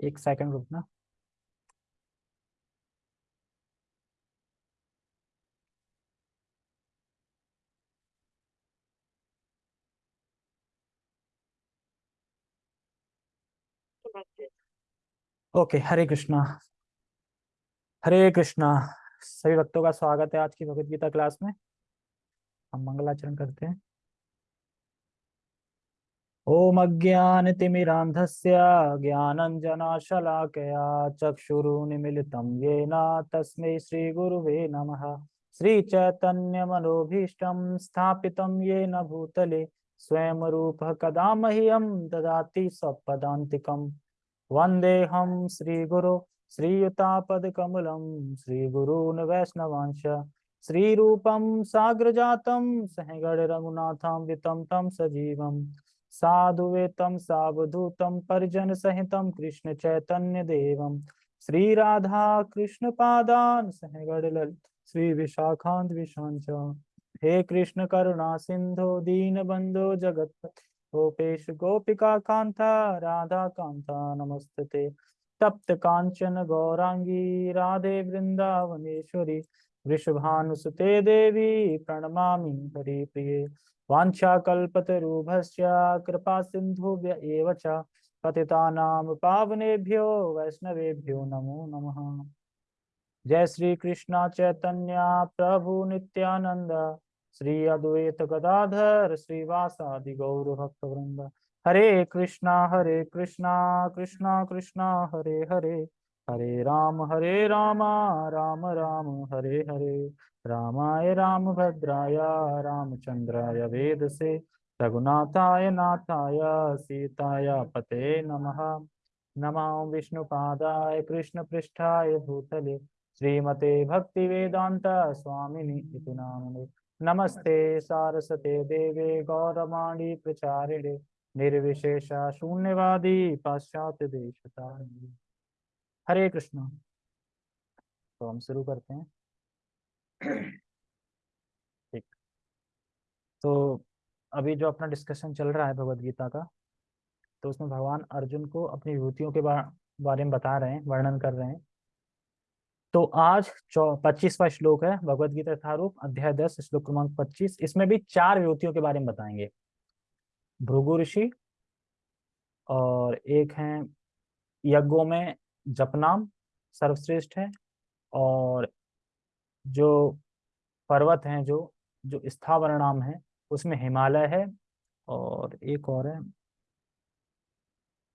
एक सेकंड रुकना। ओके, हरे कृष्णा। हरे कृष्णा, सभी भक्तों का स्वागत है आज की भगवत गीता क्लास में। हम मंगलाचरण करते हैं। ओम अज्ञानतिमिरान्धस्य ज्ञानञ्जनाशलाकया चक्षुरुन्मिलितं येन तस्मै श्रीगुरुवे नमः। श्रीचैतन्यमनोभीष्टं स्थापितं येन भूतले स्वयं रूपः कदा मह्यं ददाति स्वपदान्तिकम् वन्देऽहं श्रीगुरो, श्रीयुतापदकमलं श्रीगुरून् वैष्णवांश श्रीरूपं साग्रजातं सहगणरघुनाथान्वितं तं सजीवम्। साधुवेतं सावधूतं परिजनसहितं कृष्णचैतन्यदेवं श्रीराधा कृष्णपादान् सहगणललित श्रीविशाखान्विशान् च हे कृष्ण करुणा दीन बंधो जगत गोपेश गोपिका कांता, राधा कांता, नमस्ते। तप्त कांचन गौरांगी, राधे वृंदावनेश्वरी। वृषभानुसुते देवी प्रणमामि हरिप्रिये। वाञ्छाकल्पतरुभश्च कृपा सिन्धुभ्य एव पावनेभ्यो वैष्णवेभ्यो नमो नमः। जय श्री कृष्ण चैतन्य प्रभु नित्यानंद श्री अद्वैत गदाधर श्रीवासादि गौर भक्त वृंद हरे कृष्णा हरे कृष्णा कृष्णा कृष्णा, हरे हरे। हरे राम हरे राम राम राम, हरे हरे। रामाय राम भद्राय रामचंद्राय वेद से रघुनाथाय नाथाय, सीताय पते नमः। नमो विष्णुपादाय कृष्ण पृष्ठाय भूतले, श्रीमते भक्ति वेदांत स्वामिनि इति नामने नमस्ते सारस्वते देवे गौरवाणी प्रचारिणे निर्विशेष शून्यवादी पाश्चात्य देशतारिणे। हरे कृष्ण। तो हम शुरू करते हैं। ठीक। तो अभी जो अपना डिस्कशन चल रहा है भगवत गीता का तो उसमें भगवान अर्जुन को अपनी विभूतियों के बारे में बता रहे हैं, वर्णन कर रहे हैं। तो आज चौ, पच्चीसवा श्लोक है भगवत गीता यथारूप, अध्याय दस, श्लोक क्रमांक पच्चीस। इसमें भी चार विभूतियों के बारे में बताएँगे। भृगु ऋषि और एक है यज्ञों में जपनाम सर्वश्रेष्ठ है और जो पर्वत हैं, जो जो स्थावर नाम है, उसमें हिमालय है और एक और है।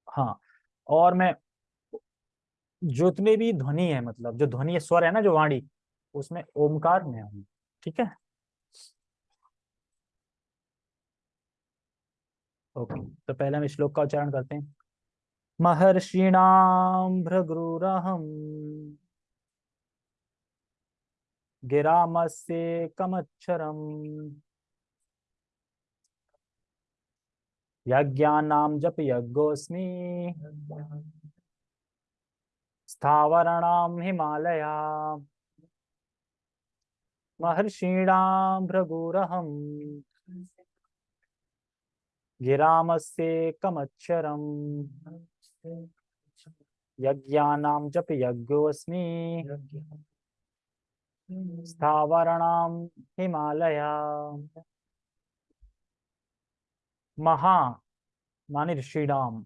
हाँ और मैं जितने भी ध्वनि है मतलब जो ध्वनि स्वर है ना, जो वाणी, उसमें ओमकार में हूँ, ठीक है? ओके तो पहले हम श्लोक का उच्चारण करते हैं। महर्षिणाम भृगुरहम गिरामस्य कमच्छरम। यज्ञानाम जप यज्ञोस्मि स्थावरणाम हिमालया। महर्षीणाम भृगुरहम गिरामस्य यज्ञानाम जप यज्ञोस्मि स्थावरणाम हिमालया। महा माने ऋषिडाम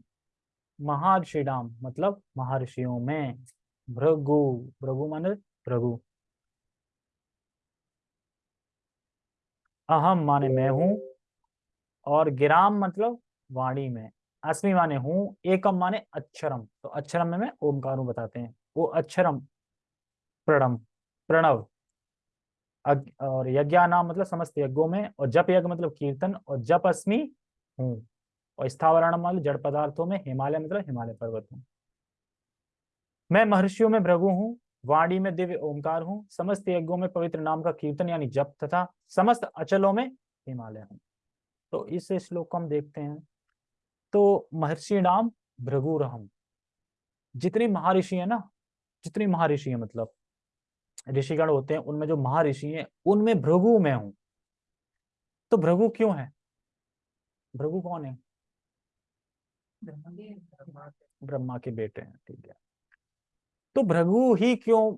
मतलब महर्षियों में। भृगु भृगु माने भृगु। अहम माने मैं हूँ। और गिराम मतलब वाणी में। अस्मि माने हूँ, एकम माने अक्षरम। तो अक्षरम में मैं ओमकार बताते हैं। वो अक्षरम, प्रणम, प्रणव और यज्ञ नाम मतलब समस्त यज्ञों में, और जप यज्ञ मतलब कीर्तन, और जप अस्मि हूँ, और स्थावरण मतलब जड़ पदार्थों में हिमालय मतलब हिमालय पर्वत हूँ। मैं महर्षियों में भृगु हूँ, वाणी में दिव्य ओंकार हूँ, समस्त यज्ञों में पवित्र नाम का कीर्तन यानी जप तथा समस्त अचलों में हिमालय हूँ। तो इस श्लोक को हम देखते हैं। तो महर्षि नाम भृगुरहम। जितनी महर्षि है ना, जितनी महर्षि है मतलब ऋषिगण होते हैं, उनमें जो महर्षि हैं, उनमें भृगु में हूँ। तो भृगु क्यों है? भृगु कौन है? ब्रह्मा के बेटे हैं, ठीक है। तो भृगु ही क्यों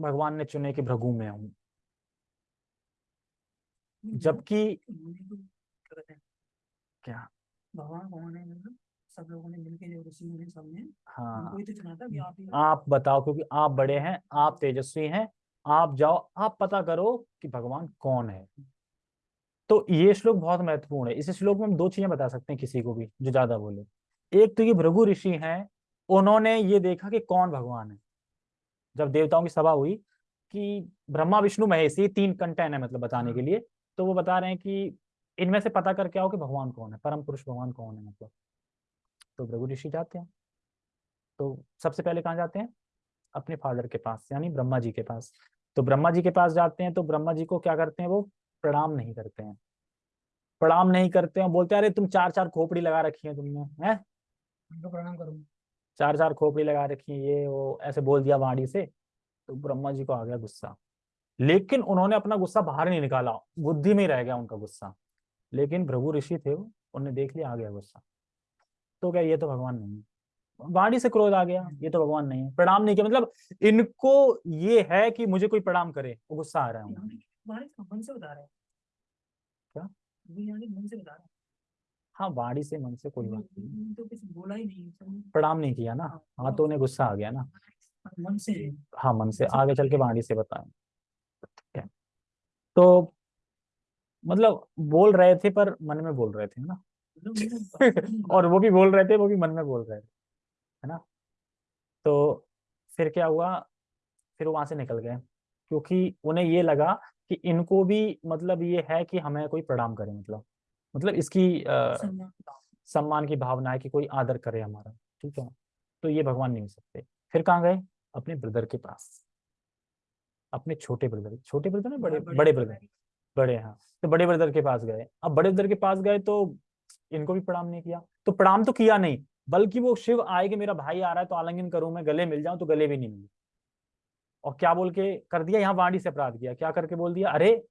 भगवान ने चुने कि भृगु में हूँ? जबकि क्या? भगवान भगवान है। सब लोगों ने मिलके जो ऋषि मुनि सबने हाँ। तो चुना था कि आप ही आप बताओ क्योंकि आप बड़े हैं आप तेजस्वी हैं आप जाओ आप पता करो कि भगवान कौन है। तो ये श्लोक बहुत महत्वपूर्ण है। इस श्लोक में हम दो चीज़ें बता सकते हैं किसी को भी जो ज़्यादा बोले। एक तो ये भृगु ऋषि हैं उन्होंने ये देखा कि कौन भगवान है। जब देवताओं की सभा हुई कि ब्रह्मा विष्णु महेश ये तीन कंटेन है मतलब बताने के लिए तो वो बता रहे हैं कि इनमें से पता करके आओ कि भगवान कौन है परम पुरुष भगवान कौन है मतलब। तो भृगु ऋषि जाते हैं। तो सबसे पहले कहाँ जाते हैं? अपने फादर के पास यानी ब्रह्मा जी के पास। तो ब्रह्मा जी के पास जाते हैं तो ब्रह्मा जी को क्या करते हैं वो? प्रणाम नहीं करते हैं। प्रणाम नहीं करते हैं बोलते हैं अरे तुम चार चार खोपड़ी लगा रखी है तुमने है? उनको प्रणाम करूँ चार चार खोपड़ी लगा रखी है ये वो ऐसे बोल दिया वाणी से तो ब्रह्मा जी को आ गया गुस्सा। लेकिन उन्होंने अपना गुस्सा बाहर नहीं निकाला बुद्धि में रह गया उनका गुस्सा। लेकिन भृगु ऋषि थे वो उन्होंने देख लिया आ गया गुस्सा। तो क्या ये तो भगवान नहीं है? वाणी से क्रोध आ गया ये तो भगवान नहीं है। प्रणाम नहीं किया मतलब इनको ये है कि मुझे कोई प्रणाम करे वो गुस्सा आ रहा है मन से बता रहे हैं। क्या? मन से बता रहे हाँ। वाणी से मन से कोई बात नहीं। तो कुछ बोला ही नहीं प्रणाम नहीं किया ना। हाँ तो उन्हें गुस्सा आ गया ना। मन से। हाँ मन से। आगे चल के वाणी से बताएँ। है तो मतलब बोल रहे थे पर मन में बोल रहे थे ना? मतलब और वो भी बोल रहे थे वो भी मन में बोल रहे थे है ना? तो फिर क्या हुआ? फिर वहाँ से निकल गए क्योंकि उन्हें ये लगा कि इनको भी मतलब ये है कि हमें कोई प्रणाम करे मतलब। मतलब इसकी सम्मान सम्मान की भावना है कि कोई आदर करे हमारा ठीक है? तो ये भगवान नहीं हो सकते। फिर कहाँ गए? अपने ब्रदर के पास। अपने छोटे ब्रदर छोटे ब्रदर ना बड़े बड़े ब्रदर बड़े हाँ। तो बड़े ब्रदर के पास गए। अब बड़े ब्रदर के पास गए तो इनको भी प्रणाम नहीं किया। तो प्रणाम तो किया नहीं, बल्कि वो शिव आए कि मेरा भाई आ रहा है तो आलिंगन करूँ मैं, गले मिल जाऊँ तो गले भी नहीं मिले। और क्या बोल के कर दिया? यहाँ वाणी से अपराध किया। क्या करके बोल दिया? अरे,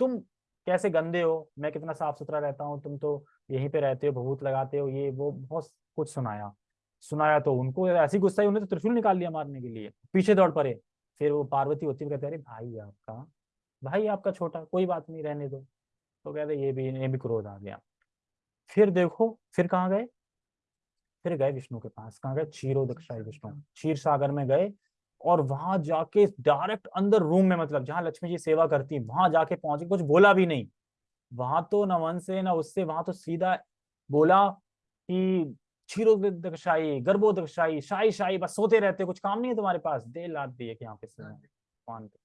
तुम कैसे गंदे हो? मैं कितना साफ़ सुथरा रहता हूँ, तुम तो यहीं पे रहते हो, भभूत लगाते हो, ये, वो, बहुत कुछ सुनाया। सुनाया तो उनको, ऐसी गुस्सा ही उन्हें तो त्रिशूल निकाल लिया मारने के लिए। पीछे दौड़ पड़े। फिर वो पार्वती होती कहते अरे भाई आपका भाई आपका छोटा कोई बात नहीं रहने दो। तो कहते ये भी ये भी क्रोध आ गया। फिर देखो फिर कहाँ गए? फिर गए विष्णु के पास। कहाँ गए? क्षीरो दक्षाई विष्णु। क्षीर सागर में गए और वहाँ जाके डायरेक्ट अंदर रूम में मतलब जहाँ लक्ष्मी जी सेवा करती वहाँ जाके पहुँचे। कुछ बोला भी नहीं। वहाँ तो न मन से ना उससे वहाँ तो सीधा बोला कि क्षीरो दक्षाई गर्भो दक्षाई शाही शाही बस सोते रहते कुछ काम नहीं है तुम्हारे पास? दे लाद दिए कि यहाँ पे भगवान पे।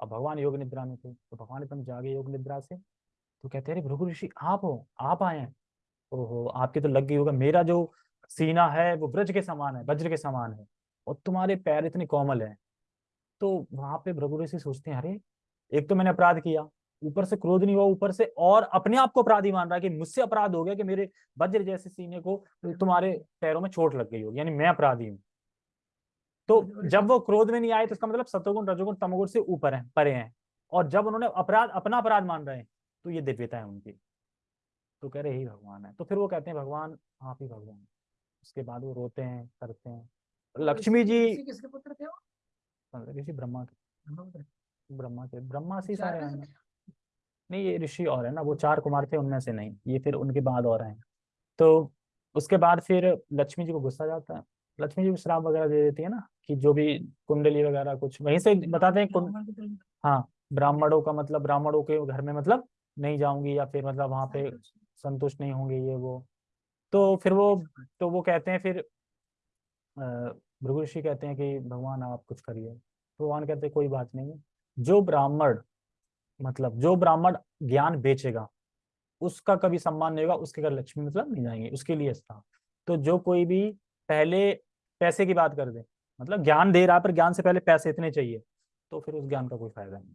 अब भगवान योग निद्रा में थे तो भगवान एकदम जागे योग निद्रा से। तो कहते अरे भृगु ऋषि, आप हो, आप आए हैं। ओहो, आपकी तो लग गई होगा, मेरा जो सीना है, वो ब्रज के समान है, वज्र के समान है, और तुम्हारे पैर इतने कोमल हैं। तो वहाँ पे भृगु ऋषि सोचते हैं, अरे, एक तो मैंने अपराध किया, ऊपर से क्रोध नहीं हुआ, ऊपर से और अपने आप को अपराधी मान रहा है कि मुझसे अपराध हो गया कि मेरे वज्र जैसे सीने को तुम्हारे पैरों में चोट लग गई होगी, यानी मैं अपराधी हूँ। तो जब वो क्रोध में नहीं आए तो इसका मतलब सतोगुण रजोगुण तमोगुण से ऊपर है परे हैं। और जब उन्होंने अपराध अपना अपराध मान रहे हैं तो ये दिव्यता है उनकी। तो कह रहे ही भगवान है। तो फिर वो कहते हैं भगवान आप ही भगवान उसके बाद वो रोते हैं करते हैं। लक्ष्मी जी ऋषि किसके पुत्र थे वो? ऋषि ब्रह्मा के। ब्रह्मा के ब्रह्मा से सारे हैं? नहीं ये ऋषि और है ना वो चार कुमार थे उनमें से नहीं। ये फिर उनके बाद और हैं। तो उसके बाद फिर लक्ष्मी जी को गुस्सा जाता है। लक्ष्मी जी को श्राप वगैरह दे देती है ना? कि जो भी कुंडली वगैरह कुछ वहीं से बताते हैं कुंड हाँ ब्राह्मणों का मतलब ब्राह्मणों के घर में मतलब नहीं जाऊँगी या फिर मतलब वहाँ पे संतुष्ट नहीं होंगे ये वो। तो फिर वो तो वो कहते हैं फिर भृगु ऋषि कहते हैं कि भगवान आप कुछ करिए। भगवान कहते हैं कोई बात नहीं। जो ब्राह्मण मतलब जो ब्राह्मण ज्ञान बेचेगा उसका कभी सम्मान नहीं होगा उसके घर लक्ष्मी मतलब नहीं जाएँगे उसके लिए था तो जो कोई भी पहले पैसे की बात कर दे मतलब ज्ञान दे रहा है, पर ज्ञान से पहले पैसे इतने चाहिए तो फिर उस ज्ञान का कोई फ़ायदा नहीं।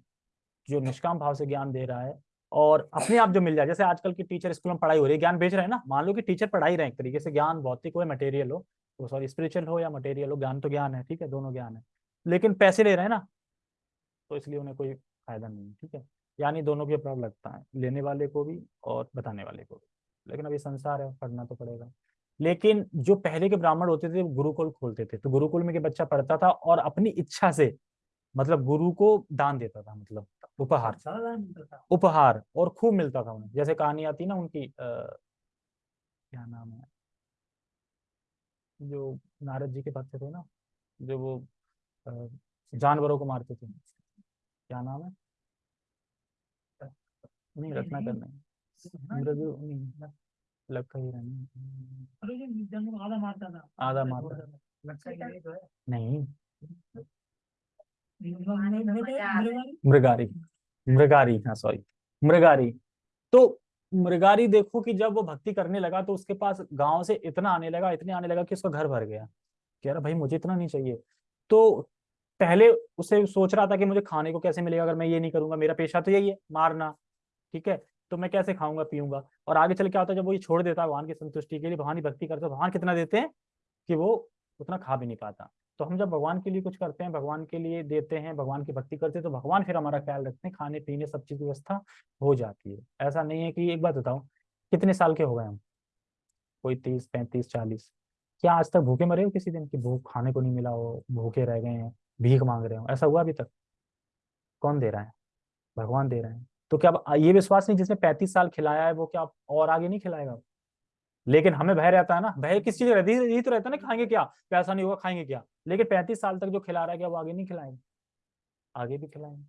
जो निष्काम भाव से ज्ञान दे रहा है और अपने आप जो मिल जाए, जैसे आजकल की टीचर स्कूल में पढ़ाई हो रही है, ज्ञान बेच रहे हैं ना? मान लो कि टीचर पढ़ाई रहे हैं, एक तरीके से ज्ञान, भौतिक हो या मटेरियल हो तो सॉरी स्पिरिचुअल हो या मटेरियल हो, ज्ञान तो ज्ञान है, ठीक है, दोनों ज्ञान है। लेकिन पैसे ले रहे हैं ना तो इसलिए उन्हें कोई फ़ायदा नहीं है, ठीक है? यानी दोनों के अपराध लगता है, लेने वाले को भी और बताने वाले को भी। लेकिन अभी संसार है, पढ़ना तो पड़ेगा। लेकिन जो पहले के ब्राह्मण होते थे वो गुरुकुल खोलते थे। तो गुरुकुल में के बच्चा पढ़ता था और अपनी इच्छा से मतलब गुरु को दान देता था मतलब उपहार। था। उपहार और खूब मिलता था उन्हें। जैसे कहानी आती ना उनकी आ, क्या नाम है? जो नारद जी के भक्त थे ना जो वो जानवरों को मारते थे। क्या नाम है? नहीं नहीं, रत्नाकर ही जंगल आधा मारता था आधा मारता था। लगता है है नहीं मृग- मृग- मृगारी। मृगारी हाँ सॉरी मृगारी। तो मृगारी देखो कि जब वो भक्ति करने लगा तो उसके पास गाँव से इतना आने लगा इतने आने लगा कि उसका घर भर गया। कह रहा भाई मुझे इतना नहीं चाहिए। तो पहले उसे सोच रहा था कि मुझे खाने को कैसे मिलेगा अगर मैं ये नहीं करूँगा मेरा पेशा तो यही है मारना। ठीक है? तो मैं कैसे खाऊँगा, पीऊँगा? और आगे चल क्या होता है, जब वो ये छोड़ देता है भगवान की संतुष्टि के लिए, भगवान की भक्ति करता तो भगवान कितना देते हैं कि वो उतना खा भी नहीं पाता। तो हम जब भगवान के लिए कुछ करते हैं, भगवान के लिए देते हैं, भगवान की भक्ति करते हैं तो भगवान फिर हमारा ख्याल रखते हैं, खाने, पीने, सब चीज़ की व्यवस्था हो जाती है। ऐसा नहीं है कि, एक बात बताओ कितने साल के हो गए हम? कोई तीस, पैंतीस, चालीस? क्या आज तक भूखे मरे हो किसी दिन की भूख खाने को नहीं मिला हो, भूखे रह गए हैं, भीख मांग रहे हो? ऐसा हुआ अभी तक? कौन दे रहा है? भगवान दे रहे हैं। तो क्या ये विश्वास नहीं जिसने पैंतीस साल खिलाया है, वो क्या और आगे नहीं खिलाएगा? लेकिन हमें भय रहता है ना, भय किस चीज़ रहती है? यही तो रहता है ना खाएँगे क्या? पैसा नहीं होगा, खाएँगे क्या? लेकिन पैंतीस साल तक जो खिला रहा है क्या, वो आगे नहीं खिलाएँगे? आगे भी खिलाएँगे।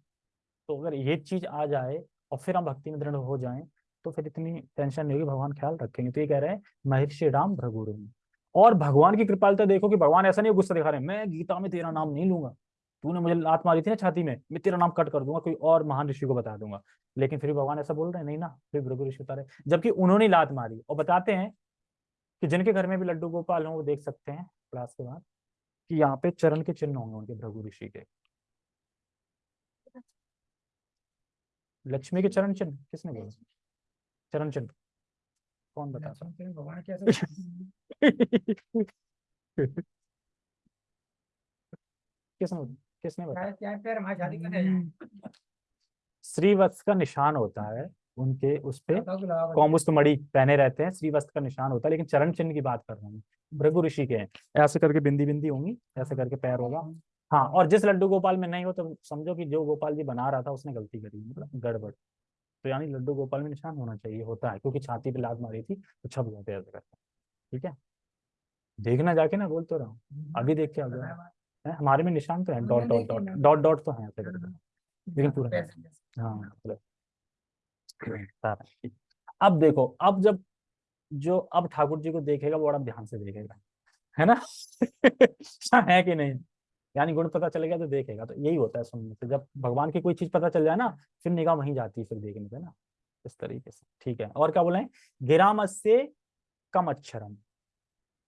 तो अगर ये चीज़ आ जाए और फिर हम भक्ति में दृढ़ हो जाए तो फिर इतनी टेंशन नहीं होगी, भगवान ख्याल रखेंगे। तो ये कह रहे हैं, महर्षि राम भ्रगुरु और भगवान की कृपालता देखो कि भगवान ऐसा नहीं गुस्सा दिखा रहे मैं गीता में तेरा नाम नहीं लूँगा। तूने मुझे लात मारी थी ना छाती में मैं तेरा नाम कट कर दूँगा कोई और महान ऋषि को बता दूँगा। लेकिन फिर भगवान ऐसा बोल रहे हैं नहीं ना फिर भृगु ऋषि उतारे जबकि उन्होंने लात मारी। और बताते हैं कि जिनके घर में भी लड्डू गोपाल हों वो देख सकते हैं क्लास के बाद कि यहाँ पे चरण के चिन्ह होंगे उनके भृगु ऋषि के। लक्ष्मी के चरण चिन्ह किसने बोला? चरण चिन्ह। कौन बता भगवान कैसे किसने किसने बताया? जाए श्रीवत्स का निशान होता है उनके उस पे कौमुस्त मणि पहने रहते हैं श्रीवस्त्र का निशान होता है लेकिन चरण चिन्ह की बात कर रहा हूँ भृगु ऋषि के हैं। ऐसे करके बिंदी बिंदी होंगी ऐसे करके पैर होगा। हाँ और जिस लड्डू गोपाल में नहीं हो तो समझो कि जो गोपाल जी बना रहा था उसने गलती करी मतलब गड़बड़। तो यानी लड्डू गोपाल में निशान होना चाहिए होता है क्योंकि छाती पे लात मारी थी तो छप ऐसे ठीक है? देखना जाके ना बोल तो रहा हूँ। अभी देख के आ गया। है हमारे में निशान तो है dot dot dot dot dot तो है लेकिन पूरा है। हाँ अब देखो अब जब जो अब ठाकुर जी को देखेगा वो बड़ा ध्यान से देखेगा है ना? है कि नहीं? यानी गुण पता चल गया तो देखेगा तो यही होता है सुनने से। जब भगवान की कोई चीज़ पता चल जाए ना फिर निगाह वहीं जाती है फिर देखने पे ना इस तरीके से। ठीक है और क्या बोले गिराम से कम अक्षरम।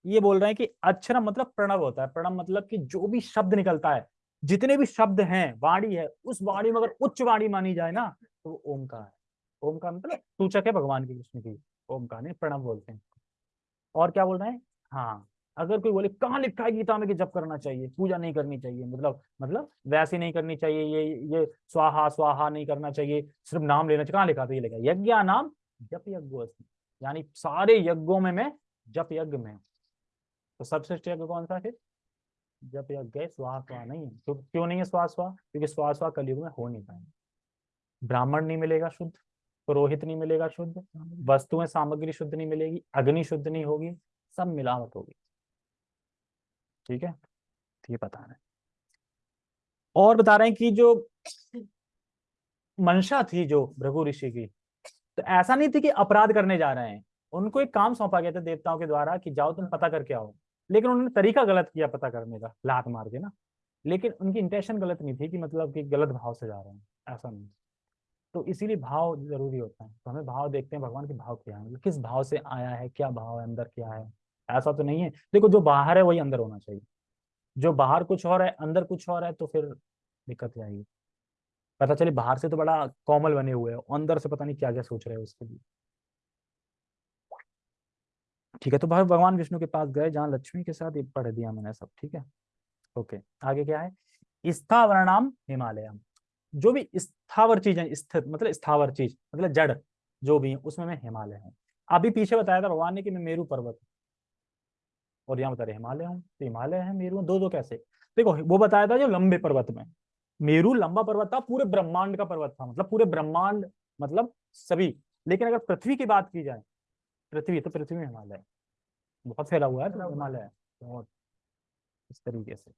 ये बोल रहे हैं कि अक्षरम मतलब प्रणव होता है। प्रणव मतलब कि जो भी शब्द निकलता है, जितने भी शब्द हैं, वाणी है, उस वाणी में अगर उच्च वाणी मानी जाए ना तो वो ओमकार है। ओमकार मतलब सूचक है भगवान की कृष्ण की। ओमकार नहीं, प्रणव बोलते हैं। और क्या बोल रहे हैं? हाँ अगर कोई बोले, कहाँ लिखा है गीता में कि जब करना चाहिए, पूजा नहीं करनी चाहिए मतलब मतलब वैसे नहीं करनी चाहिए, ये ये स्वाहा स्वाहा नहीं करना चाहिए, सिर्फ़ नाम लेना चाहिए, कहाँ लिखा था? ये लिखा यज्ञ नाम जप यज्ञ यानी सारे यज्ञों में मैं जप यज्ञ में तो सबश्रेष्ठ यज्ञ कौन सा फिर जप यज्ञ स्वाहा स्वाहा नहीं है तो क्यों नहीं है स्वाहा क्योंकि स्वाहा कलयुग में हो नहीं पाएँगे। ब्राह्मण नहीं मिलेगा शुद्ध, पुरोहित नहीं मिलेगा शुद्ध, वस्तुएँ, सामग्री शुद्ध नहीं मिलेगी, अग्नि शुद्ध नहीं होगी, सब मिलावट होगी। ठीक है? तो ये बता रहे और बता रहे हैं कि जो मंशा थी, जो भृगु ऋषि की तो ऐसा नहीं थी कि अपराध करने जा रहे हैं। उनको एक काम सौंपा गया था देवताओं के द्वारा कि जाओ तुम पता करके आओ। लेकिन उन्होंने तरीका गलत किया पता करने का, लात मार के ना। लेकिन उनकी इंटेंशन गलत नहीं थी कि मतलब कि गलत भाव से जा रहे हैं, ऐसा नहीं। तो इसीलिए भाव ज़रूरी होता है। तो हमें भाव देखते हैं, भगवान के भाव क्या है मतलब किस भाव से आया है, क्या भाव है, अंदर क्या है, ऐसा तो नहीं है। देखो, जो बाहर है, वही अंदर होना चाहिए। जो बाहर कुछ और है, अंदर कुछ और है तो फिर दिक्कत आएगी? पता चले, बाहर से तो बड़ा कॉमल बने हुए हैं, अंदर से पता नहीं क्या क्या सोच रहे हैं उसके लिए। ठीक है तो भगवान विष्णु के पास गए, जहाँ लक्ष्मी के साथ ये पढ़ दिया मैंने सब, ठीक है? ओके, आगे क्या है? स्थावरणाम हिमालय जो भी स्थावर चीज़ है स्थित मतलब स्थावर चीज़ मतलब जड़, जो भी है, उसमें मैं हिमालय हूँ। अभी पीछे बताया था भगवान ने कि मैं मेरू पर्वत और यहाँ बता रहे, हिमालय हूँ तो हिमालय है, मेरू दो दो कैसे? देखो, वो बताया था जो लंबे पर्वत में। मेरू लंबा पर्वत था, पूरे ब्रह्मांड का पर्वत था मतलब पूरे ब्रह्मांड मतलब सभी। लेकिन अगर पृथ्वी की बात की जाए पृथ्वी तो पृथ्वी में हिमालय बहुत फैला हुआ है तो हिमालय बहुत इस तरीके से।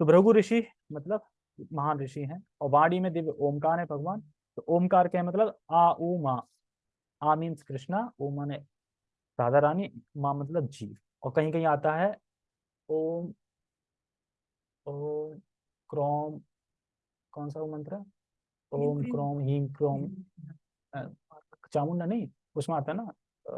तो भृगु ऋषि मतलब महान ऋषि हैं और वाणी में दिव्य ओमकार है भगवान। तो ओमकार क्या है मतलब आ ऊ मा। आ मीन्स कृष्णा ओ माने राधा रानी माँ मतलब जीव। और कहीं कहीं आता है ओम ओम क्रोम कौन सा वो मंत्र है? ओम क्रोम। हीम क्रोम। चामुंडा नहीं उसमें आता है ना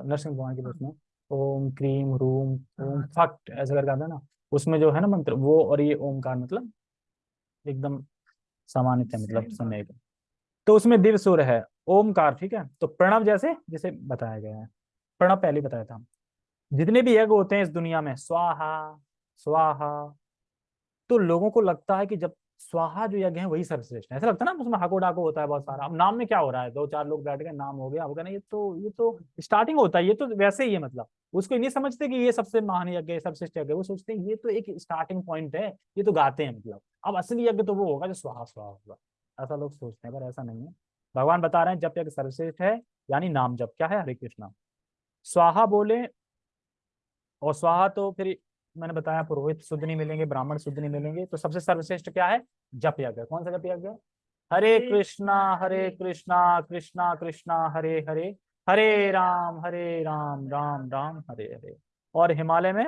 नरसिंह भगवान के उसमें ओम क्रीम रूम ओम फट ऐसा करके आता है ना उसमें जो है ना मंत्र वो और ये ओमकार मतलब एकदम सामान्य थे मतलब समय का। तो उसमें दिव्य सुर है ओमकार ठीक है? तो प्रणव जैसे जिसे बताया गया है प्रणव पहले बताया था। जितने भी यज्ञ होते हैं इस दुनिया में स्वाहा स्वाहा तो लोगों को लगता है कि जब स्वाहा जो यज्ञ है, वही सर्वश्रेष्ठ है। ऐसा लगता है ना, उसमें हाको डाको होता है बहुत सारा। अब नाम में क्या हो रहा है? दो चार लोग बैठ गए, नाम हो गया, अब कहना ये तो ये तो स्टार्टिंग होता है, ये तो वैसे ही है मतलब। उसको नहीं समझते कि ये सबसे महान यज्ञ है सबसे यज्ञ वो सोचते हैं, ये तो एक स्टार्टिंग पॉइंट है, ये तो गाते हैं मतलब। अब असली यज्ञ तो वो होगा जो स्वाहा स्वाहा होगा। ऐसा लोग सोचते हैं, पर ऐसा नहीं है। भगवान बता रहे हैं जब यज्ञ सर्वश्रेष्ठ है, यानी नाम जब क्या है? हरे कृष्णा। स्वाहा बोले, और स्वाहा तो फिर मैंने बताया पुरोहित शुद्ध नहीं मिलेंगे ब्राह्मण शुद्ध नहीं मिलेंगे तो सबसे सर्वश्रेष्ठ क्या है? जप यज्ञ कौन सा जप यज्ञ हरे कृष्णा हरे कृष्णा कृष्णा कृष्णा हरे हरे हरे राम हरे राम राम राम हरे हरे। और हिमालय में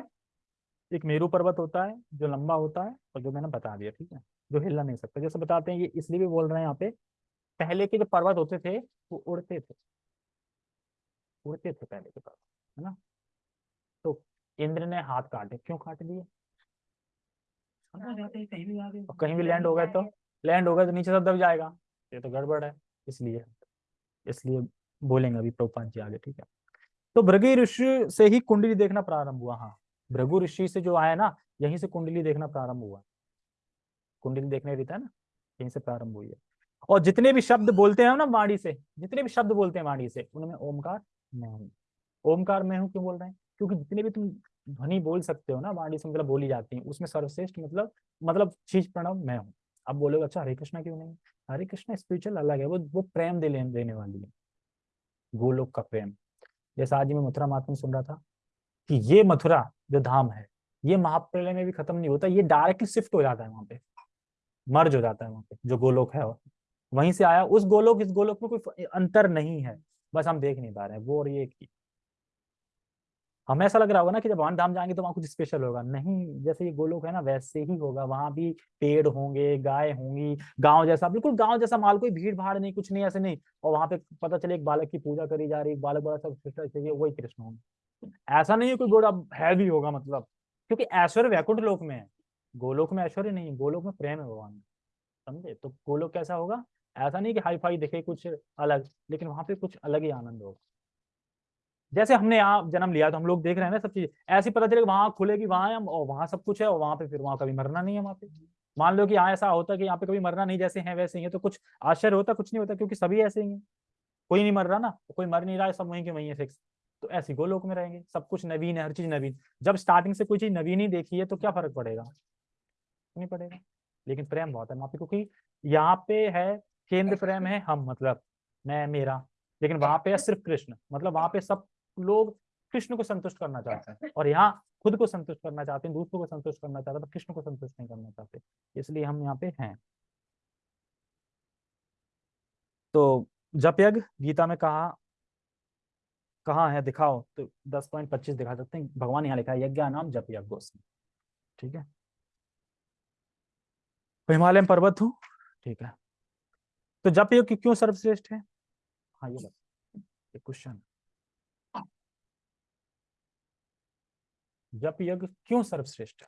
एक मेरू पर्वत होता है जो लंबा होता है और जो मैंने बता दिया ठीक है? जो हिलना नहीं सकता। जैसे बताते हैं ये इसलिए भी बोल रहे हैं यहाँ पे पहले के जो पर्वत होते थे वो उड़ते थे। उड़ते थे पहले के पर्वत है ना? तो इंद्र ने हाथ काटे क्यों काट दिए? कहीं भी कहीं भी लैंड हो गए तो लैंड हो गए तो नीचे सब दब जाएगा। ये तो गड़बड़ है इसलिए इसलिए बोलेंगे अभी प्रभुपाद जी आगे ठीक है? तो भृगु ऋषि से ही कुंडली देखना प्रारंभ हुआ हाँ। भृगु ऋषि से जो आया ना यहीं से कुंडली देखना प्रारंभ हुआ। कुंडली देखने रहता है ना यहीं से प्रारंभ हुई है। और जितने भी शब्द बोलते हैं ना वाणी से जितने भी शब्द बोलते हैं वाणी से उनमें ओमकार मैं हूँ। ओमकार मैं हूँ क्यों बोल रहे हैं? क्योंकि जितने भी तुम ध्वनि बोल सकते हो ना, वाणी से मतलब बोली जाती है। उसमें सर्वश्रेष्ठ मतलब मतलब चीज़ प्रणव मैं हूँ। अब बोलोगे अच्छा हरे कृष्णा क्यों नहीं? हरे कृष्णा स्पिरिचुअल अलग है, वो वो प्रेम दे देने वाली है। गोलोक का प्रेम। जैसा आज मैं मथुरा महात्मा सुन रहा था कि ये मथुरा जो धाम है, ये महाप्रलय में भी खत्म नहीं होता, ये डायरेक्टली शिफ्ट हो जाता है वहाँ पे। मर्ज हो जाता है वहाँ पे, जो गोलोक है वहीं से आया, उस गोलोक, इस गोलोक में कोई अंतर नहीं है। बस हम देख नहीं पा रहे हैं, वो और ये हमें ऐसा लग रहा होगा ना कि जब वहाँ धाम जाएँगे तो वहाँ कुछ स्पेशल होगा। नहीं, जैसे ये गोलोक है ना, वैसे ही होगा। वहाँ भी पेड़ होंगे, गाय होंगी, गाँव जैसा, बिल्कुल गाँव जैसा माल कोई भीड़ भाड़ नहीं, कुछ नहीं, ऐसे नहीं। और वहाँ पे पता चले एक बालक की पूजा करी जा रही बालक बड़ा सब चाहिए, वही कृष्ण होंगे। ऐसा नहीं है कोई बड़ा हैवी होगा मतलब। क्योंकि ऐश्वर्य वैकुंठ लोक में है। गोलोक में ऐश्वर्य नहीं गोलोक में प्रेम है भगवान समझे? तो गोलोक कैसा होगा? ऐसा नहीं कि हाई फाई दिखे कुछ अलग, लेकिन वहाँ पे कुछ अलग ही आनंद होगा। जैसे हमने यहाँ जन्म लिया तो हम लोग देख रहे हैं ना सब चीज़। ऐसी पता चले वहाँ खुलेगी, वहाँ हम और वहाँ सब कुछ है और वहाँ पे फिर वहाँ कभी मरना नहीं है वहाँ पे। मान लो कि यहाँ ऐसा होता कि यहाँ पे कभी मरना नहीं जैसे हैं वैसे ही है तो कुछ आश्चर्य होता, कुछ नहीं होता, क्योंकि सभी ऐसे ही है। कोई नहीं मर रहा ना, कोई मर नहीं रहा है, सब वहीं के वहीं है फिक्स तो ऐसी गोलोक में रहेंगे, सब कुछ नवीन है, हर चीज़ नवीन। जब स्टार्टिंग से कोई चीज़ नवीन ही देखी है तो क्या फ़र्क पड़ेगा? नहीं पड़ेगा। लेकिन प्रेम बहुत है वहाँ पे क्योंकि यहाँ पे है, केंद्र प्रेम है हम मतलब मैं, मेरा। लेकिन वहाँ पे है सिर्फ़ कृष्ण मतलब वहाँ पे सब लोग कृष्ण को संतुष्ट करना चाहते हैं और यहाँ खुद को संतुष्ट करना चाहते हैं, दूसरों को संतुष्ट करना चाहते हैं पर कृष्ण को संतुष्ट नहीं करना चाहते, इसलिए हम यहाँ पे हैं। तो जप यज्ञ गीता में कहा कहा है, दिखाओ तो दस पॉइंट पच्चीस दिखा सकते हैं, भगवान यहाँ लिखा है, यज्ञ नाम जप यज्ञ ठीक है? हिमालय पर्वत हूँ, ठीक है? तो जप यज्ञ क्यों सर्वश्रेष्ठ है? हाँ ये क्वेश्चन जप यज्ञ क्यों सर्वश्रेष्ठ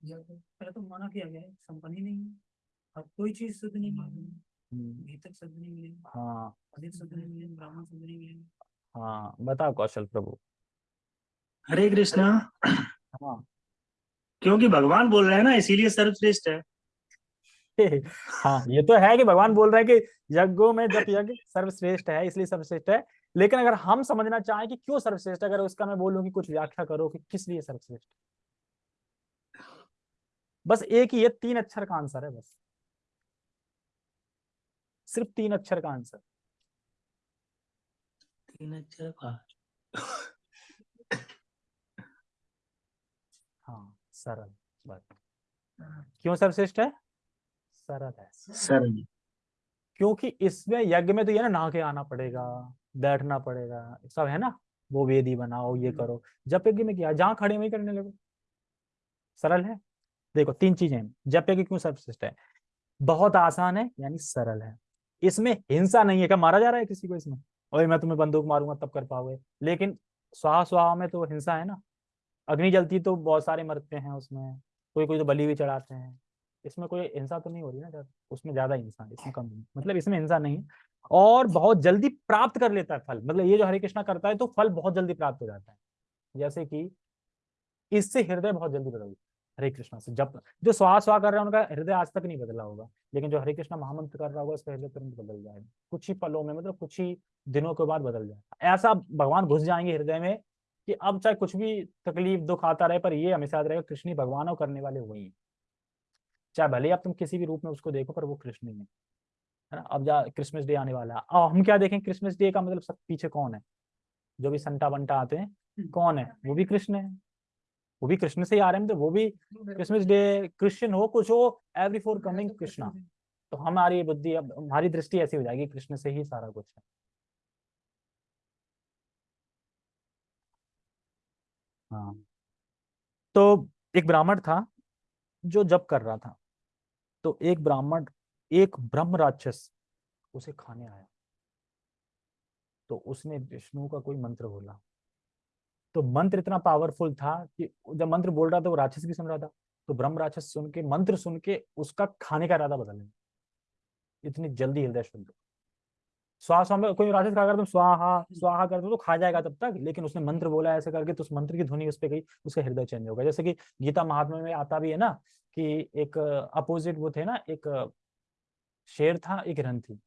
पहले तो मना किया गया संपन्न ही नहीं है। अब कोई चीज़ शुद्ध नहीं मिलेगी भीतर शुद्ध नहीं मिलेगी हाँ। अधिक शुद्ध नहीं मिलेगी ब्राह्मण शुद्ध नहीं मिलेगी हाँ बताओ कौशल प्रभु। हरे कृष्णा। हाँ। क्योंकि भगवान बोल रहे हैं ना इसीलिए सर्वश्रेष्ठ है। हाँ ये तो है कि भगवान बोल रहे हैं कि यज्ञों में जब यज्ञ सर्वश्रेष्ठ है इसलिए सर्वश्रेष्ठ है। लेकिन अगर हम समझना चाहें कि क्यों सर्वश्रेष्ठ अगर उसका मैं बोलूँ कि कुछ व्याख्या करो कि किस लिए सर्वश्रेष्ठ? बस एक ही ये तीन अक्षर का आंसर है बस। सिर्फ़ तीन अक्षर का आंसर तीन अक्षर का? हाँ सरल बस। क्यों सर्वश्रेष्ठ है? सरल है। सरल। क्योंकि इसमें यज्ञ में तो ये ना नहा के आना पड़ेगा। बैठना पड़ेगा। सब है ना? वो वेदी बनाओ ये करो। जप यज्ञ में क्या? जहाँ खड़े वहीं करने लगो। सरल है? देखो तीन चीज़ें जप यज्ञ क्यों सर्वश्रेष्ठ है? बहुत आसान है यानी सरल है। इसमें हिंसा नहीं है। क्या मारा जा रहा है किसी को इसमें? और मैं तुम्हें बंदूक मारूँगा तब कर पाओगे। लेकिन स्वाहा स्वाहा में तो हिंसा है ना? अग्नि जलती तो बहुत सारे मरते हैं उसमें। कोई कोई तो बलि भी चढ़ाते हैं। इसमें कोई हिंसा तो नहीं हो रही ना उसमें ज़्यादा हिंसा इसमें कम नहीं। मतलब इसमें हिंसा नहीं है। और बहुत जल्दी प्राप्त कर लेता है फल। मतलब ये जो हरे कृष्णा करता है तो फल बहुत जल्दी प्राप्त हो जाता है। जैसे कि इससे हृदय बहुत जल्दी बदल, हरे कृष्णा से। जब जो स्वाहा कर रहा है, उनका हृदय आज तक नहीं बदला होगा, लेकिन जो हरे कृष्णा महामंत्र कर रहा होगा, उसका हृदय तुरंत बदल जाएगा। कुछ ही पलों में मतलब कुछ ही दिनों के बाद बदल जाएगा। ऐसा भगवान घुस जाएँगे हृदय में कि अब चाहे कुछ भी तकलीफ़, दुख आता रहे, पर ये हमेशा याद रहेगा, कृष्ण भगवान और करने वाले वही चाहे भले आप तुम किसी भी रूप में उसको देखो, पर वो कृष्ण ही है। है ना? अब जा क्रिसमस डे आने वाला है। हम क्या देखें? क्रिसमस डे का मतलब सब पीछे कौन है? जो भी संटा बंटा आते हैं कौन है? वो भी कृष्ण है। वो भी कृष्ण से ही आ रहे हैं तो वो भी क्रिसमस डे क्रिश्चियन हो कुछ हो एवरी फोर कमिंग कृष्णा तो हमारी बुद्धि अब हमारी दृष्टि ऐसी हो जाएगी कृष्ण से ही सारा कुछ है। हाँ। तो एक ब्राह्मण था जो जप कर रहा था तो एक ब्राह्मण एक ब्रह्म राक्षस उसे खाने आया। तो उसने विष्णु का कोई मंत्र बोला। तो मंत्र इतना पावरफुल था कि जब मंत्र बोल रहा था, वो राक्षस भी सुन रहा था। तो ब्रह्म राक्षस सुन के, मंत्र सुन के उसका खाने का इरादा बदल इतनी जल्दी हृदय शुद्ध। स्वाहा में कोई राक्षस खा कर तुम स्वाहा स्वाहा कर दो तो खा जाएगा तब तक। लेकिन उसने मंत्र बोला ऐसे करके तो उस मंत्र की ध्वनि उस पर गई, उसका हृदय चेंज होगा जैसे कि गीता महात्मा में आता भी है ना कि एक अपोजिट वो थे ना, एक शेर था, एक हिरन थी।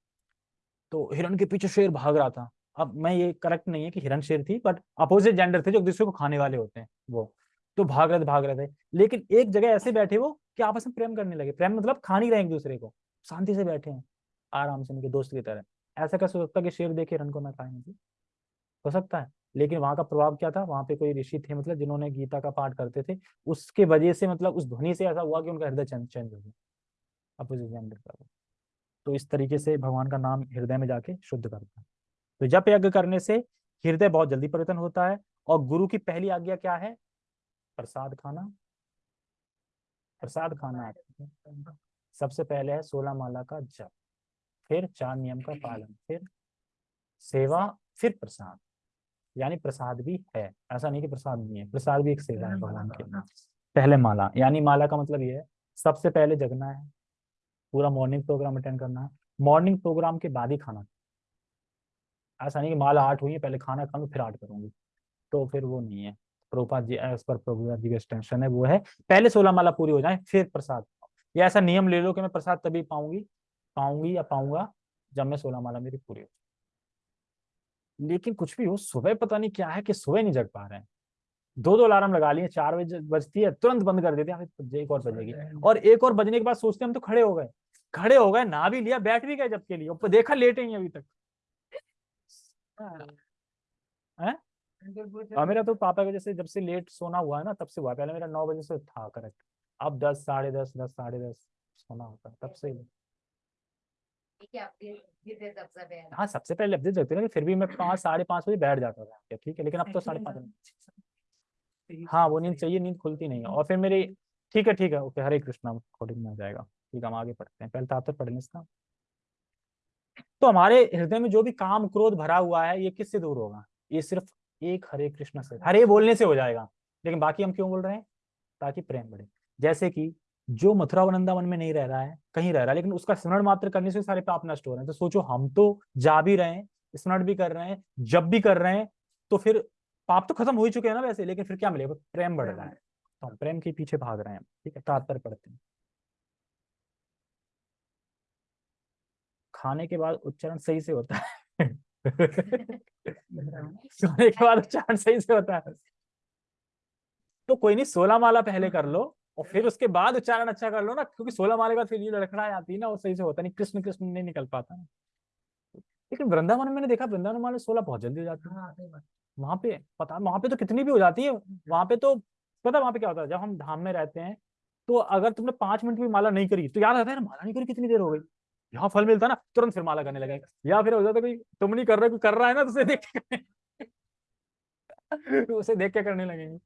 तो हिरन के पीछे शेर भाग रहा था। अब मैं ये करेक्ट नहीं है कि हिरन शेर थी बट अपोजिट जेंडर थे जो दूसरे को खाने वाले होते हैं, वो। तो भाग रहे थे, भाग रहे थे। लेकिन एक जगह ऐसे बैठे वो कि आपस में प्रेम करने लगे। प्रेम मतलब खा नहीं रहे एक दूसरे को। शांति से बैठे हैं, आराम से उनके दोस्त की तरह। ऐसा कैसे हो सकता है कि शेर देखे हिरन को ना खाए मतलब हो सकता है। लेकिन वहाँ का प्रभाव क्या था? वहाँ पे कोई ऋषि थे मतलब जिन्होंने गीता का पाठ करते थे। उसके वजह से मतलब उस ध्वनि से ऐसा हुआ कि उनका हृदय चेंज हो गया। अपोजिट जेंडर का तो इस तरीके से भगवान का नाम हृदय में जाके शुद्ध करता है। तो जप यज्ञ करने से हृदय बहुत जल्दी परिवर्तन होता है और गुरु की पहली आज्ञा क्या है? प्रसाद खाना। प्रसाद खाना। सबसे पहले है सोलह माला का जप, फिर चार नियम का पालन, फिर सेवा, फिर प्रसाद। यानी प्रसाद भी है, ऐसा नहीं कि प्रसाद नहीं है, प्रसाद भी एक सेवा है भगवान के पहले माला, यानी माला का मतलब ये है, सबसे पहले जगना है पूरा मॉर्निंग प्रोग्राम अटेंड करना है मॉर्निंग प्रोग्राम के बाद ही खाना। ऐसा नहीं कि माला आठ हुई है पहले खाना खा फिर आठ करूँगी। तो फिर वो नहीं है। प्रोपा जी एज पर प्रभुपाद जी का एक्सटेंशन है, वो है, पहले सोलह माला पूरी हो जाए, फिर प्रसाद। या ऐसा नियम ले लो कि मैं प्रसाद तभी पाऊँगी पाऊँगी या पाऊँगा, जब मैं सोलह माला मेरी पूरी हो लेकिन कुछ भी हो, सुबह पता नहीं क्या है कि सुबह नहीं जग पा रहे हैं। दो दो अलार्म लगा लिए चार बजे बजती है तुरंत बंद कर देते हैं एक और बजेगी। और एक और बजने के बाद सोचते हम तो खड़े हो गए। खड़े हो गए ना भी लिया बैठ भी गए जब के लिए ऊपर देखा लेटे ही अभी तक। है। मेरा तो पापा की वजह से जब से लेट सोना हुआ है ना तब से हुआ पहले मेरा नौ बजे से था करेक्ट अब दस साढ़े दस दस साढ़े दस सोना होता है तब से। हाँ सबसे पहले अपडेट देखते फिर भी मैं पाँच साढ़े पाँच बजे बैठ जाता था ठीक है लेकिन अब तो साढ़े पाँच हाँ वो नींद चाहिए नींद खुलती नहीं है। और फिर मेरी ठीक है ठीक है ओके हरे कृष्णा कोडिंग में आ जाएगा। ठीक है हम आगे पढ़ते हैं। पहले तो पढ़ लें इसका तो हमारे हृदय में जो भी काम क्रोध भरा हुआ है ये किससे दूर होगा? ये सिर्फ़ एक हरे कृष्ण से। हरे बोलने से हो जाएगा लेकिन बाकी हम क्यों बोल रहे हैं? ताकि प्रेम बढ़े। जैसे कि जो मथुरा वृंदावन में नहीं रह रहा है कहीं रह रहा है लेकिन उसका स्मरण मात्र करने से सारे पाप नष्ट हो रहे हैं। तो सोचो हम तो जा भी रहे हैं स्मरण भी कर रहे हैं जब भी कर रहे हैं तो फिर पाप तो खत्म हो ही चुके हैं ना वैसे लेकिन फिर क्या मिलेगा? प्रेम बढ़ रहा है। तो हम प्रेम के पीछे भाग रहे हैं ठीक है? तात्पर्य पढ़ते हैं। खाने के बाद उच्चारण सही से होता है। सोने के बाद उच्चारण सही से होता है। तो कोई नहीं सोलह माला पहले कर लो और फिर उसके बाद उच्चारण अच्छा कर लो ना क्योंकि सोलह माले के बाद फिर ये लड़खड़ा आती है ना वो सही से होता नहीं कृष्ण कृष्ण नहीं निकल पाता। ना लेकिन वृंदावन में मैंने देखा वृंदावन माले सोलह बहुत जल्दी हो जाती है। हाँ वहाँ पे पता वहाँ पे तो कितनी भी हो जाती है वहाँ पे तो पता वहाँ पे क्या होता है जब हम धाम में रहते हैं तो अगर तुमने पाँच मिनट भी माला नहीं करी तो याद आता है ना माला नहीं करी कितनी देर हो गई? यहाँ फल मिलता ना तुरंत फिर माला करने लगे या फिर हो जाता है कोई तुम नहीं कर रहे कोई कर रहा है ना तो उसे देख के करने- उसे देख के करने लगेंगे।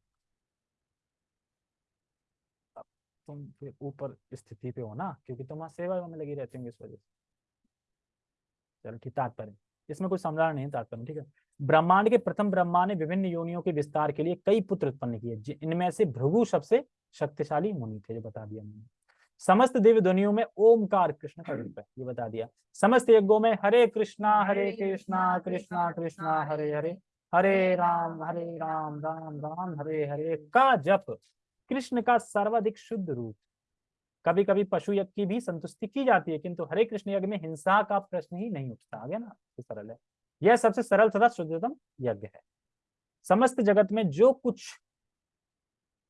तुम फिर ऊपर स्थिति पे हो ना क्योंकि तुम वहाँ सेवा में लगी रहती होंगी इस वजह से। चलो ठीक तात्पर्य। इसमें कोई समझा नहीं तात्पर्य ठीक है? ब्रह्मांड के प्रथम ब्रह्मा ने विभिन्न योनियों के विस्तार के लिए कई पुत्र उत्पन्न किए इनमें से भृगु सबसे शक्तिशाली मुनि थे जो बता दिया मैंने। समस्त दिव्य ध्वनियों में ओमकार कृष्ण का रूप है ये बता दिया। समस्त यज्ञों में हरे कृष्णा हरे कृष्णा कृष्णा कृष्णा हरे। हरे। हरे राम हरे राम राम राम हरे हरे। का जप कृष्ण का सर्वाधिक शुद्ध रूप। कभी कभी पशु यज्ञ की भी संतुष्टि की जाती है, किंतु हरे कृष्ण यज्ञ में हिंसा का प्रश्न ही नहीं उठता। आ गया ना तो सरल है। यह सबसे सरल तथा शुद्धतम यज्ञ है। समस्त जगत में जो कुछ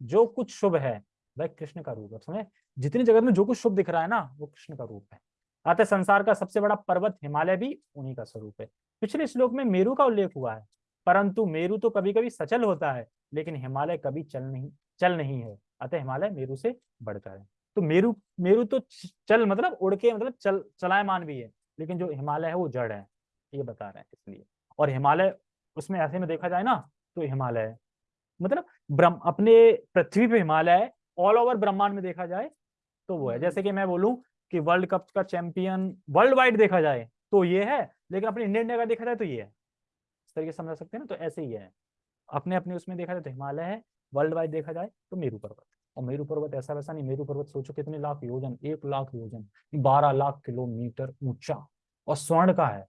जो कुछ शुभ है, वह कृष्ण का रूप है। समझे जितनी जगत में जो कुछ शुभ दिख रहा है ना, वो कृष्ण का रूप है। अतः संसार का सबसे बड़ा पर्वत हिमालय भी उन्हीं का स्वरूप है। पिछले श्लोक में मेरू का उल्लेख हुआ है, परंतु मेरू तो कभी कभी सचल होता है, लेकिन हिमालय कभी चल नहीं चल नहीं है। अतः हिमालय मेरू से बढ़कर है। तो मेरू मेरू तो चल मतलब उड़ के मतलब चल चलायमान भी है लेकिन जो हिमालय है वो जड़ है ये बता रहे हैं इसलिए। और हिमालय उसमें ऐसे में देखा जाए ना तो हिमालय है मतलब ब्रह्म अपने पृथ्वी पे हिमालय है ऑल ओवर ब्रह्मांड में देखा जाए तो वो है। जैसे कि मैं बोलूँ कि वर्ल्ड कप का चैंपियन वर्ल्ड वाइड देखा जाए तो ये है लेकिन अपने इंडियन इंडिया का देखा जाए तो ये है। इस तरीके से समझ सकते हैं ना तो ऐसे ही है। अपने अपने उसमें देखा जाए तो हिमालय है वर्ल्ड वाइड देखा जाए तो मेरू पर्वत। और मेरू पर्वत ऐसा वैसा नहीं मेरू पर्वत सोचो कितने लाख योजन एक लाख योजन बारह लाख किलोमीटर ऊँचा और स्वर्ण का है।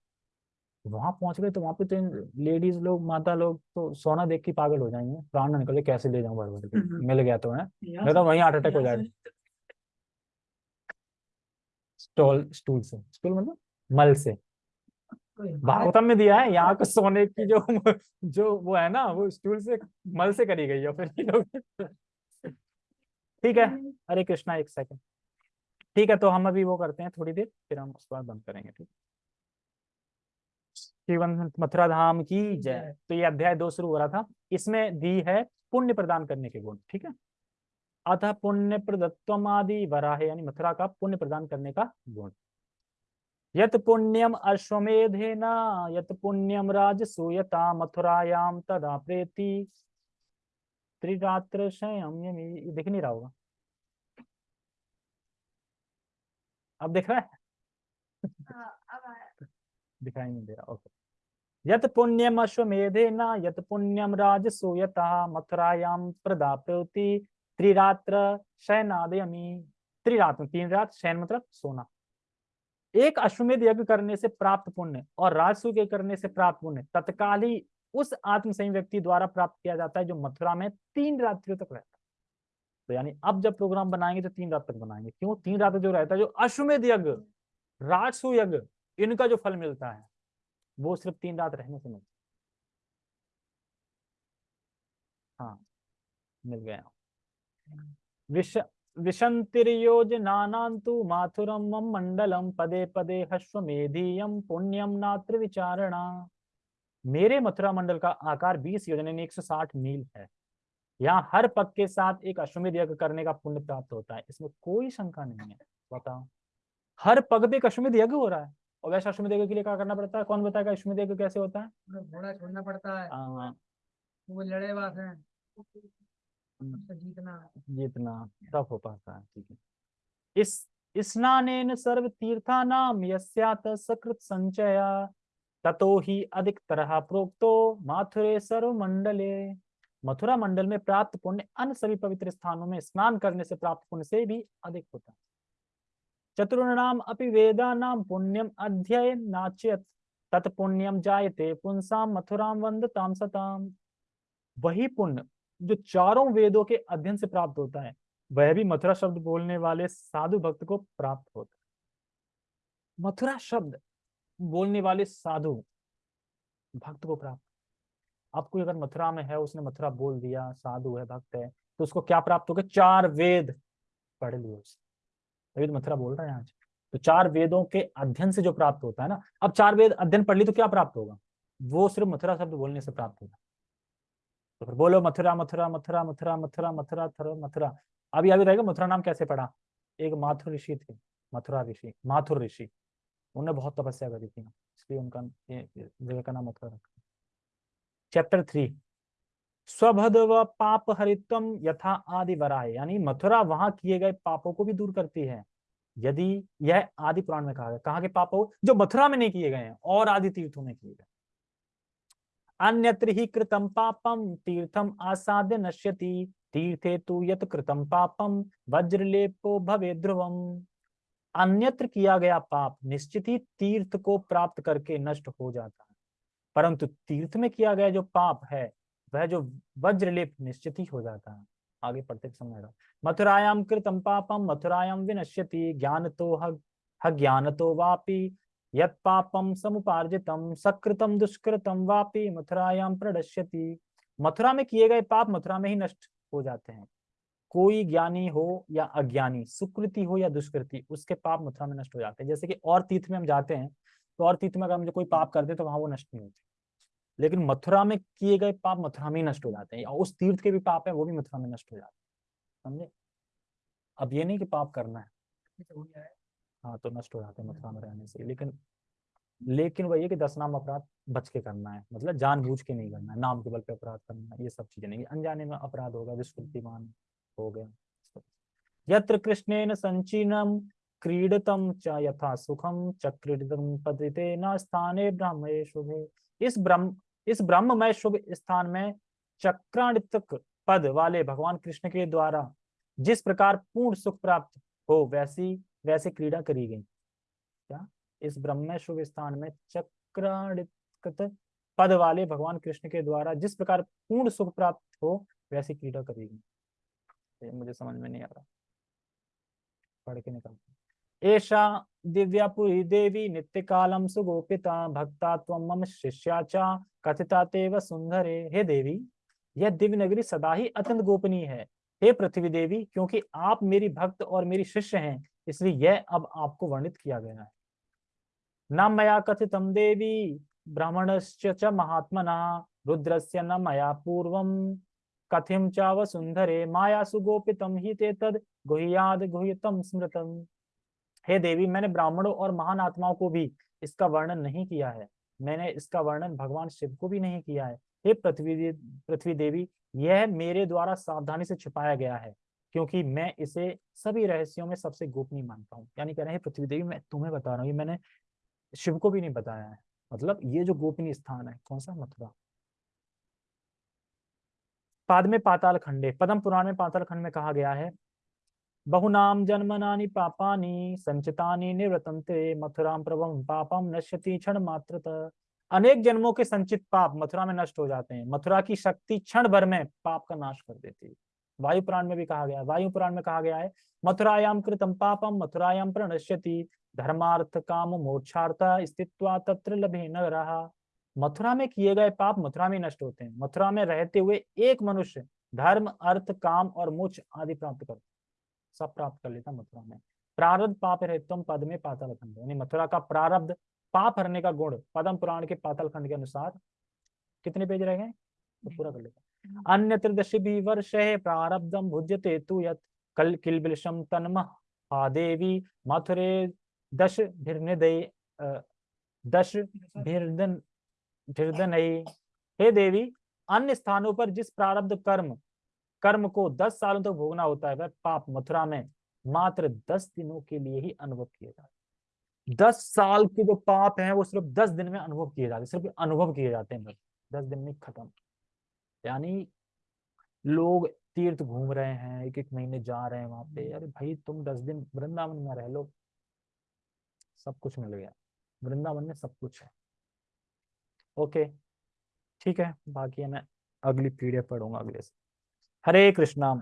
वहाँ पहुँच गए तो वहाँ पे तो लेडीज़ लोग माता लोग तो सोना देख के पागल हो जाएँगे। प्राण ना निकले कैसे ले जाऊँ भर भर के हम्म। मिल गया तो है? नहीं तो वहीं हार्ट अटैक हो जाएगा। स्टॉल स्टूल से। स्टूल मतलब मल से। भागवतम में दिया है यहाँ को सोने की जो जो वो है ना वो स्टूल से मल से करी गई है फिर लोग ठीक है। हरे कृष्णा एक सेकंड ठीक है तो हम अभी वो करते हैं थोड़ी देर फिर हम उसके बाद बंद करेंगे ठीक मथुरा धाम की जय। तो ये अध्याय दो शुरू हो रहा था। इसमें दी है पुण्य प्रदान करने के गुण ठीक है? अतः पुण्य प्रदत्वम आदि वराह यानी मथुरा का पुण्य प्रदान करने का गुण। यत पुण्यम अश्वमेधेन यत पुण्यम राजसूयता मथुरायाम तदा प्रेति। ये दिख नहीं रहा होगा। अब दिख रहा है? दिखाई नहीं दे रहा ओके। यत पुण्यम अश्वमेधेन यत पुण्यम राजसूयता मथुरायाम प्रदा त्रिरात्र शयनादयमी। त्रिरात्र तीन रात शयन मतलब सोना। एक अश्वमेध यज्ञ करने से प्राप्त पुण्य और राजसू के करने से प्राप्त पुण्य। तत्काल ही उस आत्मसंयी व्यक्ति द्वारा प्राप्त किया जाता है जो मथुरा में तीन रात्रियों तक रहता है। तो यानी अब जब प्रोग्राम बनाएँगे तो तीन रात तक बनाएँगे। क्यों? तीन रात जो रहता है, जो अश्वमेध यज्ञ, राजसू यज्ञ, इनका जो फल मिलता है, वो सिर्फ़ तीन रात रहने से मिलता है। मिल गया। विश विशंतिर्योजनानान्तु माथुरम मम मंडलम, पदे पदे हश्वमेधीयम पुण्यम नात्र विचारणा। मेरे मथुरा मंडल का आकार 20 योजन यानी 160 मील है। यहाँ हर पग के साथ एक अश्वमेध यज्ञ करने का पुण्य प्राप्त होता है। इसमें कोई शंका नहीं है। बताओ। हर पग पे एक अश्वमेध यज्ञ हो रहा है और वैसे अश्वमेध यज्ञ के लिए क्या करना पड़ता है? कौन बताएगा अश्वमेध यज्ञ कैसे होता है? घोड़ा छोड़ना पड़ता है। आ, वो लड़े वास है। उससे जीतना। जितना। तब हो पाता है। ठीक है। इस स्नानेन सर्व तीर्थानाम यस्यात सकृत संचया। ततो ही अधिक तरह प्रोक्तो, माथुरे सर्व मंडले मथुरा मंडल में प्राप्त पुण्य अन्य सभी पवित्र स्थानों में स्नान करने से प्राप्त पुण्य से भी अधिक होता चतुर्णाम अपि वेदानाम पुण्यम अध्ययन नाच्यत। तत्पुण्यम जायते पुंसाम मथुराम वंदताम सताम वही पुण्य जो चारों वेदों के अध्ययन से प्राप्त होता है, वह भी मथुरा शब्द बोलने वाले साधु भक्त को प्राप्त होता है। मथुरा शब्द बोलने वाले साधु भक्त को प्राप्त। अब कोई अगर मथुरा में है, उसने मथुरा बोल दिया, साधु है, भक्त है तो उसको क्या प्राप्त होगा? चार वेद पढ़ लिए उसने। तो मथुरा बोल रहे हैं आज तो चार वेदों के अध्ययन से जो प्राप्त होता है ना, अब चार वेद अध्ययन पढ़ ली तो क्या प्राप्त होगा? वो सिर्फ़ मथुरा शब्द बोलने से प्राप्त होगा। तो फिर बोलो, मथुरा मथुरा मथुरा मथुरा मथुरा मथुरा, थुरा, मथुरा। अभी अभी रहेगा मथुरा नाम कैसे पढ़ा? एक माथुर ऋषि थे, मथुरा ऋषि, माथुर ऋषि। उन्होंने बहुत तपस्या करी थी, इसलिए उनका जगह का नाम मथुरा रखा। चैप्टर थ्री स्वभद व पाप हरित्वम यथा आदि वराय यानी मथुरा वहाँ किए गए पापों को भी दूर करती है। यदि यह आदि पुराण में कहा गया, कहा के पाप जो मथुरा में नहीं किए गए हैं, और आदि तीर्थों में किए गए। अन्यत्र ही कृतम पापम तीर्थम आसाद्य नश्यति। तीर्थे तु यत कृतम पापम वज्रलेपो भवे ध्रुवम अन्यत्र किया गया पाप निश्चित ही तीर्थ को प्राप्त करके नष्ट हो जाता है। परंतु तीर्थ में किया गया जो पाप है, वह जो वज्रलेप निश्चित ही हो जाता है। आगे पढ़ते समय मथुरायाम कृतम पापम मथुरायाम विनश्यति ज्ञान तो ज्ञान तो वापी, यत पापम समुपार्जितम सकृतम दुष्कृतम वापी मथुरायाम प्रदश्यति मथुरा में किए गए पाप मथुरा में ही नष्ट हो जाते हैं। कोई ज्ञानी हो या अज्ञानी सुकृति हो या दुष्कृति उसके पाप मथुरा में नष्ट हो जाते हैं। जैसे कि और तीर्थ में हम जाते हैं तो और तीर्थ में अगर हम जो कोई पाप करते हैं तो वहाँ वो नष्ट नहीं होते। लेकिन मथुरा में किए गए पाप मथुरा में ही नष्ट हो जाते हैं उस तीर्थ के भी पाप है वो भी मथुरा में नष्ट हो जाते हैं। समझे? अब ये नहीं कि पाप करना है। हाँ तो नष्ट हो जाते हैं मथुरा में रहने से। लेकिन लेकिन वही है कि दस नाम अपराध बच के करना है। मतलब जानबूझ के नहीं करना है। नाम के बल पे अपराध करना है। ये सब चीज़ें नहीं। अनजाने में अपराध होगा विस्कृतिमान हो गया। यत्र कृष्णेन संचीनम क्रीडतम च यथा सुखम च क्रीडतम पतिते न स्थाने ब्रह्म शुभे इस ब्रह्म, इस ब्रह्ममय शुभ स्थान में चक्राणितक पद वाले भगवान कृष्ण के द्वारा जिस प्रकार पूर्ण सुख प्राप्त हो, वैसी, वैसे क्रीड़ा करी गई। क्या? इस ब्रह्म शुभ स्थान में चक्राणित पद वाले भगवान कृष्ण के द्वारा जिस प्रकार पूर्ण सुख प्राप्त हो, वैसी क्रीड़ा करी गई। मुझे समझ में नहीं आ रहा। पढ़ के निकलता एषा दिव्यापुरी देवी नित्य कालम सुगोपिता भक्ता तम मम शिष्या चा कथिता तेव सुंदरे हे देवी, यह दिव्य नगरी सदा ही अत्यंत गोपनीय है। हे पृथ्वी देवी, क्योंकि आप मेरी भक्त और मेरी शिष्य हैं, इसलिए यह अब आपको वर्णित किया गया है। न मया कथितम देवी, ब्राह्मणश्च महात्मना, रुद्रस्य न मया पूर्वम। कथिम च सुंदरे माया ही ते तद, गुह्याद गुह्यतम स्मृतम। हे देवी, मैंने ब्राह्मणों और महान आत्माओं को भी इसका वर्णन नहीं किया है। मैंने इसका वर्णन भगवान शिव को भी नहीं किया है। हे पृथ्वी पृथ्वी देवी, यह मेरे द्वारा सावधानी से छिपाया गया है, क्योंकि मैं इसे सभी रहस्यों में सबसे गोपनीय मानता हूँ। यानी कह रहे हैं पृथ्वी देवी, मैं तुम्हें बता रहा हूँ, ये मैंने शिव को भी नहीं बताया है। मतलब ये जो गोपनीय स्थान है, कौन सा? मथुरा। पाद में पाताल खंडे, पदम पुराण में पाताल खंड में कहा गया है। बहुनाम जन्मनानि पापानि, संचितानि निवृतंते मथुराम प्रभम पापम नश्यति क्षण मात्र अनेक जन्मों के संचित पाप मथुरा में नष्ट हो जाते हैं। मथुरा की शक्ति क्षण भर में पाप का नाश कर देती है। वायु पुराण में भी कहा गया है। वायु पुराण में कहा गया है मथुरायाम कृतम पापम मथुरायाम प्रणश्यति, धर्मार्थ काम मोक्षार्थ, स्थित्वा तत्र लभे न रहा मथुरा में किए गए पाप मथुरा में नष्ट होते हैं। मथुरा में रहते हुए एक मनुष्य धर्म, अर्थ, काम और मोक्ष आदि प्राप्त करता सब प्राप्त कर लेता मथुरा में। प्रारब्ध पाप रहतम पद में पाताल खंड। यानी मथुरा का प्रारब्ध पाप हरने का गुण पदम पुराण के पाताल खंड के अनुसार कितने पेज रह गए? तो पूरा कर लेता अन्य त्रिदशी भी वर्ष है प्रारब्धम भुज्यते तु यत कल किलबिलशम तन्म हा देवी मथुरे दश भिर्निदय दश भिर्दन भिर्दन हे देवी, अन्य स्थानों पर जिस प्रारब्ध कर्म कर्म को दस सालों तक तो भोगना होता है, वह पाप मथुरा में मात्र दस दिनों के लिए ही अनुभव किए जाते दस साल के जो पाप हैं, वो सिर्फ़ दस दिन में अनुभव किए जाते सिर्फ़ अनुभव किए जाते हैं दस दिन में खत्म। यानी लोग तीर्थ घूम रहे हैं, एक एक महीने जा रहे हैं वहाँ पे। अरे भाई, तुम दस दिन वृंदावन में रह लो। सब कुछ मिल गया। वृंदावन में सब कुछ है। ओके। ठीक है, बाकी मैं अगली पीढ़ी पढ़ूँगा अगले से। हरे कृष्णा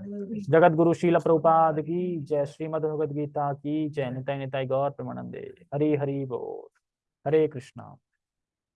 जगत गुरु शील प्रभुपाद की जय, श्रीमद भगवद गीता की जय निताय निताय गौर प्रमानंदे। हरी हरी बोल। हरे कृष्णा।